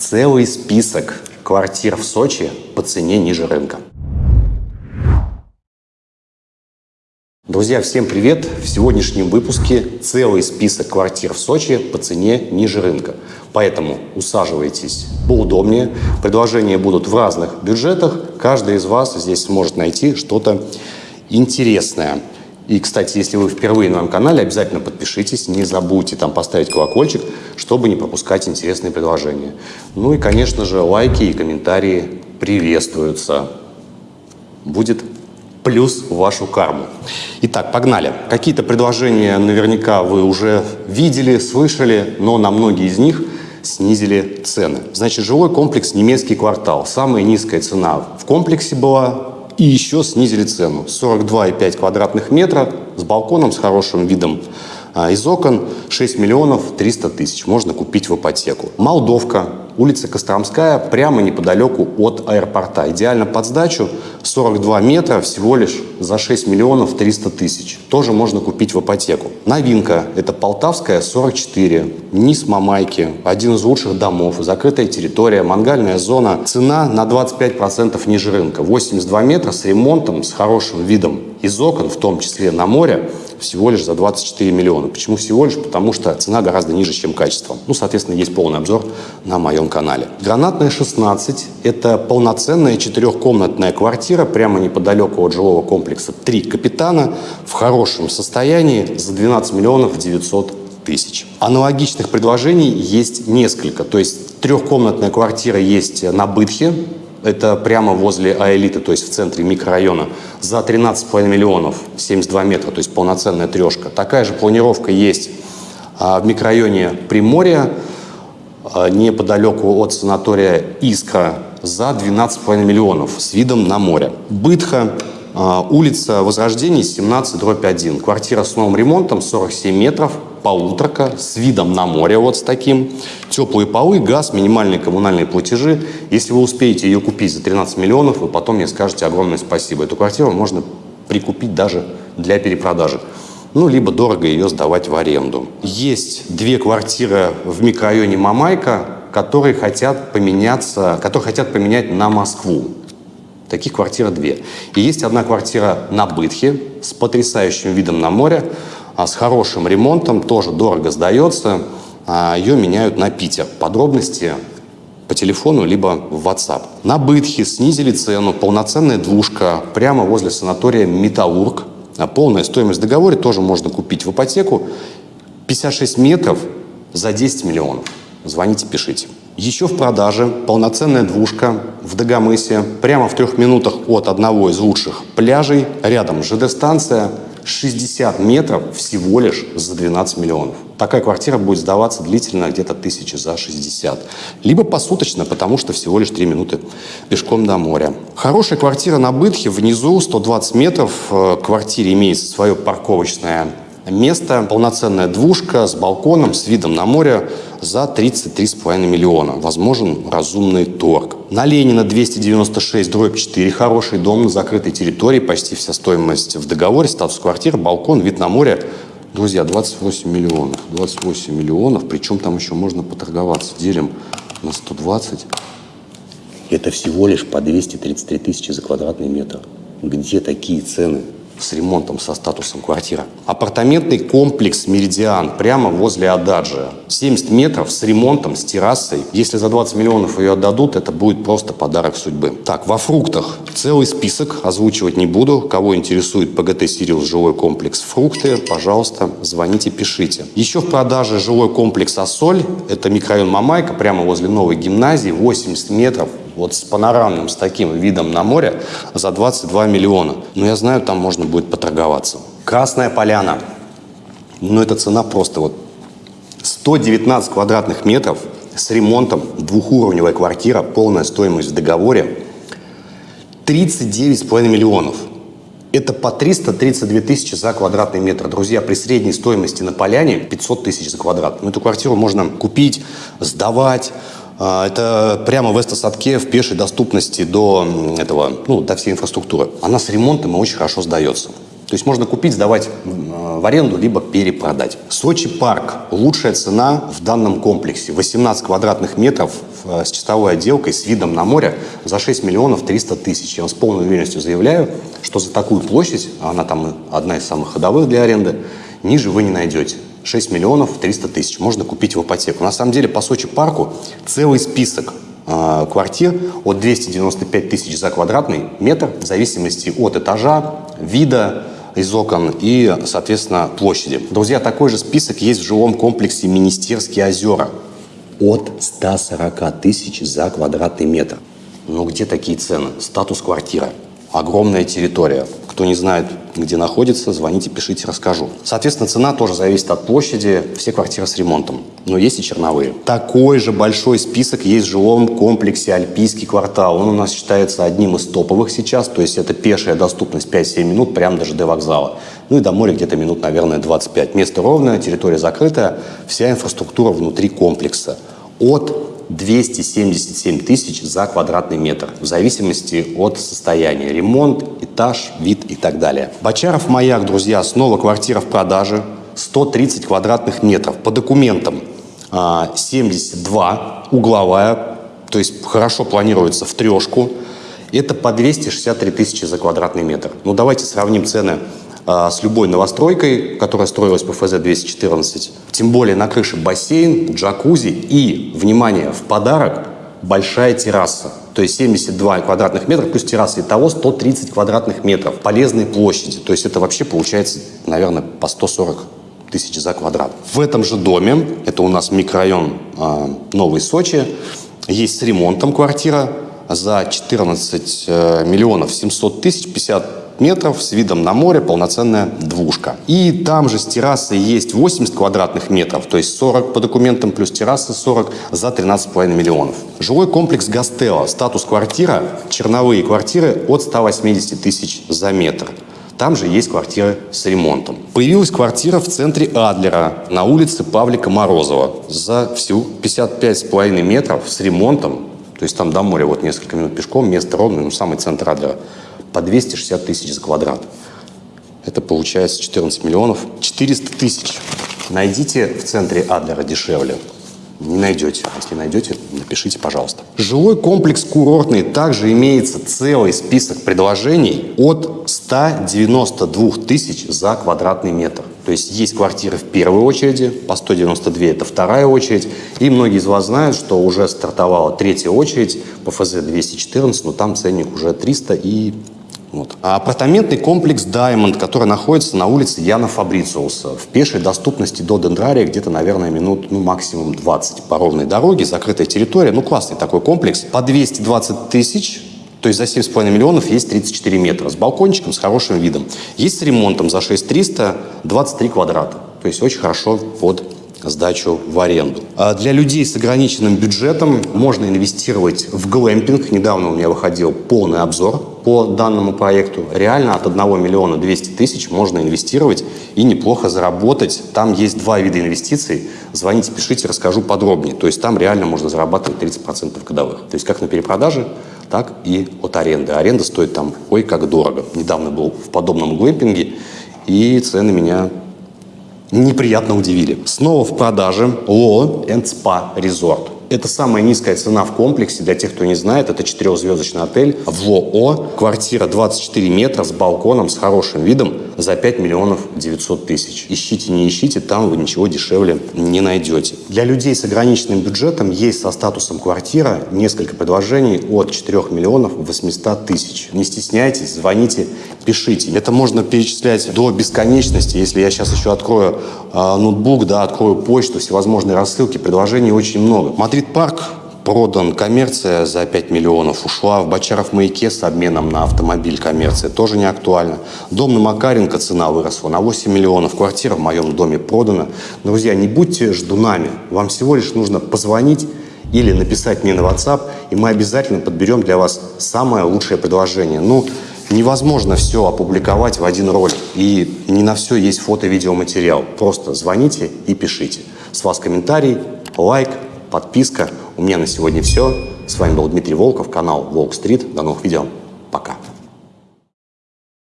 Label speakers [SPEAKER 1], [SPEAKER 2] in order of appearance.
[SPEAKER 1] Целый список квартир в Сочи по цене ниже рынка. Друзья, всем привет! В сегодняшнем выпуске целый список квартир в Сочи по цене ниже рынка. Поэтому усаживайтесь поудобнее. Предложения будут в разных бюджетах. Каждый из вас здесь сможет найти что-то интересное. И, кстати, если вы впервые на моем канале, обязательно подпишитесь, не забудьте там поставить колокольчик, чтобы не пропускать интересные предложения. Ну и, конечно же, лайки и комментарии приветствуются. Будет плюс в вашу карму. Итак, погнали. Какие-то предложения наверняка вы уже видели, слышали, но на многие из них снизили цены. Значит, жилой комплекс «Немецкий квартал». Самая низкая цена в комплексе была и еще снизили цену. 42,5 квадратных метра с балконом, с хорошим видом из окон 6 миллионов 300 тысяч можно купить в ипотеку. Молдовка, улица Костромская, прямо неподалеку от аэропорта. Идеально под сдачу, 42 метра всего лишь за 6 миллионов 300 тысяч. Тоже можно купить в ипотеку. Новинка – это Полтавская, 44, низ Мамайки, один из лучших домов, закрытая территория, мангальная зона. Цена на 25% ниже рынка. 82 метра с ремонтом, с хорошим видом из окон, в том числе на море, всего лишь за 24 миллиона. Почему всего лишь? Потому что цена гораздо ниже, чем качество. Ну, соответственно, есть полный обзор на моем канале. Гранатная 16 – это полноценная четырехкомнатная квартира прямо неподалеку от жилого комплекса «Три капитана» в хорошем состоянии за 12 миллионов 900 тысяч. Аналогичных предложений есть несколько. То есть трехкомнатная квартира есть на Бытхе, это прямо возле Аэлиты, то есть в центре микрорайона, за 13,5 миллионов, 72 метра, то есть полноценная трешка. Такая же планировка есть а, в микрорайоне Приморья, а, неподалеку от санатория Искра, за 12,5 миллионов с видом на море. Бытха, а, улица Возрождения, 17, дробь 1. Квартира с новым ремонтом, 47 метров, полуторка с видом на море вот с таким. Теплые полы, газ, минимальные коммунальные платежи. Если вы успеете ее купить за 13 миллионов, вы потом мне скажете огромное спасибо. Эту квартиру можно прикупить даже для перепродажи. Ну, либо дорого ее сдавать в аренду. Есть две квартиры в микрорайоне Мамайка, которые хотят поменяться, которые хотят поменять на Москву. Таких квартир две. И есть одна квартира на Бытхе с потрясающим видом на море. А с хорошим ремонтом, тоже дорого сдается. А ее меняют на Питер. Подробности по телефону, либо в WhatsApp. На Бытхе снизили цену. Полноценная двушка прямо возле санатория «Металлург». А полная стоимость в договоре тоже можно купить в ипотеку. 56 метров за 10 миллионов. Звоните, пишите. Еще в продаже полноценная двушка в Дагомысе, прямо в трех минутах от одного из лучших пляжей. Рядом ЖД-станция, 60 метров всего лишь за 12 миллионов. Такая квартира будет сдаваться длительно где-то тысячи за 60. Либо посуточно, потому что всего лишь 3 минуты пешком до моря. Хорошая квартира на Бытхе, внизу 120 метров. В квартире имеется свое парковочное место, полноценная двушка с балконом, с видом на море за 33,5 миллиона. Возможен разумный торг. На Ленина 296, дробь 4, хороший дом на закрытой территории, почти вся стоимость в договоре, статус квартиры, балкон, вид на море. Друзья, 28 миллионов. 28 миллионов, причем там еще можно поторговаться. Делим на 120. Это всего лишь по 233 тысячи за квадратный метр. Где такие цены? С ремонтом, со статусом квартира. Апартаментный комплекс «Меридиан» прямо возле Ададжи. 70 метров с ремонтом, с террасой. Если за 20 миллионов ее отдадут, это будет просто подарок судьбы. Так, во фруктах целый список, озвучивать не буду. Кого интересует ПГТ «Сириус» жилой комплекс «Фрукты», пожалуйста, звоните, пишите. Еще в продаже жилой комплекс «Ассоль». Это микрорайон Мамайка, прямо возле новой гимназии, 80 метров вот с панорамным, с таким видом на море за 22 миллиона. Но я знаю, там можно будет поторговаться. Красная поляна. Ну, эта цена просто вот 119 квадратных метров с ремонтом, двухуровневая квартира, полная стоимость в договоре, 39,5 миллионов. Это по 332 тысячи за квадратный метр. Друзья, при средней стоимости на поляне 500 тысяч за квадрат. Ну, эту квартиру можно купить, сдавать, это прямо в Эстосадке в пешей доступности до этого, ну, до всей инфраструктуры. Она с ремонтом и очень хорошо сдается. То есть можно купить, сдавать в аренду, либо перепродать. Сочи парк. Лучшая цена в данном комплексе. 18 квадратных метров э, с чистовой отделкой, с видом на море за 6 миллионов 300 тысяч. Я вам с полной уверенностью заявляю, что за такую площадь, она там одна из самых ходовых для аренды, ниже вы не найдете. 6 миллионов 300 тысяч можно купить в ипотеку. На самом деле по Сочи парку целый список э, квартир от 295 тысяч за квадратный метр в зависимости от этажа, вида, из окон и, соответственно, площади. Друзья, такой же список есть в жилом комплексе «Министерские озера» от 140 тысяч за квадратный метр. Ну где такие цены? Статус квартира. Огромная территория. Кто не знает, где находится, звоните, пишите, расскажу. Соответственно, цена тоже зависит от площади. Все квартиры с ремонтом. Но есть и черновые. Такой же большой список есть в жилом комплексе «Альпийский квартал». Он у нас считается одним из топовых сейчас. То есть это пешая доступность 5-7 минут прямо до ЖД вокзала. Ну и до моря где-то минут, наверное, 25. Место ровное, территория закрытая. Вся инфраструктура внутри комплекса. От 277 тысяч за квадратный метр, в зависимости от состояния. Ремонт, этаж, вид и так далее. Бочаров маяк, друзья, снова квартира в продаже. 130 квадратных метров. По документам 72, а, угловая, то есть хорошо планируется в трешку. Это по 263 тысячи за квадратный метр. Ну, давайте сравним цены с любой новостройкой, которая строилась по ФЗ-214. Тем более на крыше бассейн, джакузи и, внимание, в подарок большая терраса. То есть 72 квадратных метров плюс терраса. Итого 130 квадратных метров полезной площади. То есть это вообще получается, наверное, по 140 тысяч за квадрат. В этом же доме, это у нас микрорайон э, Новый Сочи, есть с ремонтом квартира за 14 э, миллионов 700 тысяч, 50 метров с видом на море, полноценная двушка. И там же с террасой есть 80 квадратных метров, то есть 40 по документам плюс терраса 40 за 13,5 миллионов. Жилой комплекс Гастелло, статус квартира, черновые квартиры от 180 тысяч за метр. Там же есть квартиры с ремонтом. Появилась квартира в центре Адлера на улице Павлика Морозова за всю 55,5 метров с ремонтом. То есть там до моря вот несколько минут пешком, место ровное, ну самый центр Адлера по 260 тысяч за квадрат. Это получается 14 миллионов 400 тысяч. Найдите в центре Адлера дешевле. Не найдете. Если найдете, напишите, пожалуйста. Жилой комплекс курортный также имеется целый список предложений от 192 тысяч за квадратный метр. То есть есть квартиры в первой очереди, по 192 это вторая очередь. И многие из вас знают, что уже стартовала третья очередь по ФЗ-214, но там ценник уже 300 и вот. А апартаментный комплекс Diamond, который находится на улице Яна Фабрициуса, в пешей доступности до Дендрария где-то, наверное, минут, ну, максимум 20 по ровной дороге, закрытая территория, ну, классный такой комплекс. По 220 тысяч, то есть за 7,5 миллионов есть 34 метра, с балкончиком, с хорошим видом. Есть с ремонтом за 6300, 23 квадрата. То есть очень хорошо под сдачу в аренду. А для людей с ограниченным бюджетом можно инвестировать в глэмпинг. Недавно у меня выходил полный обзор по данному проекту. Реально от 1 миллиона 200 тысяч можно инвестировать и неплохо заработать. Там есть два вида инвестиций. Звоните, пишите, расскажу подробнее. То есть там реально можно зарабатывать 30% годовых. То есть как на перепродаже, так и от аренды. Аренда стоит там ой как дорого. Недавно был в подобном глэмпинге, и цены меня неприятно удивили. Снова в продаже Ло Spa Resort. Это самая низкая цена в комплексе. Для тех, кто не знает, это четырехзвездочный отель в ЛОО. Квартира 24 метра с балконом, с хорошим видом за 5 миллионов 900 тысяч. Ищите, не ищите, там вы ничего дешевле не найдете. Для людей с ограниченным бюджетом есть со статусом квартира несколько предложений от 4 миллионов 800 тысяч. Не стесняйтесь, звоните, пишите. Это можно перечислять до бесконечности. Если я сейчас еще открою э, ноутбук, да, открою почту, всевозможные рассылки, предложений очень много. Мадрид Стрит-парк продан коммерция за 5 миллионов, ушла в Бочаров маяке с обменом на автомобиль коммерция, тоже не актуально. Дом на Макаренко цена выросла на 8 миллионов, квартира в моем доме продана. Друзья, не будьте ждунами, вам всего лишь нужно позвонить или написать мне на WhatsApp, и мы обязательно подберем для вас самое лучшее предложение. Ну, невозможно все опубликовать в один ролик, и не на все есть фото-видеоматериал. Просто звоните и пишите. С вас комментарий, лайк, подписка. У меня на сегодня все. С вами был Дмитрий Волков, канал Волк Стрит. До новых видео. Пока.